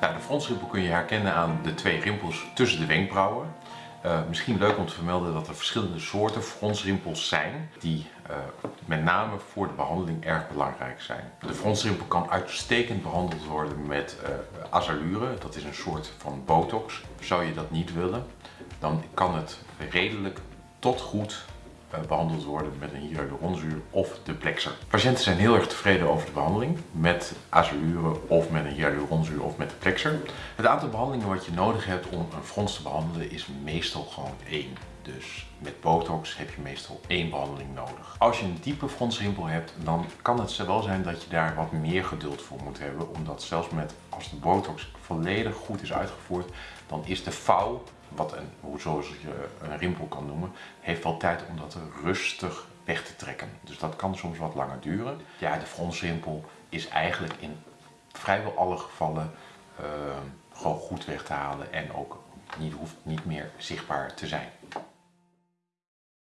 Nou, de fronsrimpel kun je herkennen aan de twee rimpels tussen de wenkbrauwen. Uh, misschien leuk om te vermelden dat er verschillende soorten fronsrimpels zijn die uh, met name voor de behandeling erg belangrijk zijn. De fronsrimpel kan uitstekend behandeld worden met uh, azalure, dat is een soort van botox. Zou je dat niet willen, dan kan het redelijk tot goed eh, behandeld worden met een hyaluronzuur of de plexer. Patiënten zijn heel erg tevreden over de behandeling met azalure of met een hyaluronzuur of met de plexer. Het aantal behandelingen wat je nodig hebt om een frons te behandelen is meestal gewoon één. Dus met botox heb je meestal één behandeling nodig. Als je een diepe fronsrimpel hebt, dan kan het wel zijn dat je daar wat meer geduld voor moet hebben. Omdat zelfs met, als de botox volledig goed is uitgevoerd, dan is de vouw wat een, zoals je een rimpel kan noemen, heeft wel tijd om dat rustig weg te trekken. Dus dat kan soms wat langer duren. Ja, de fronsrimpel is eigenlijk in vrijwel alle gevallen uh, gewoon goed weg te halen en ook niet, hoeft niet meer zichtbaar te zijn.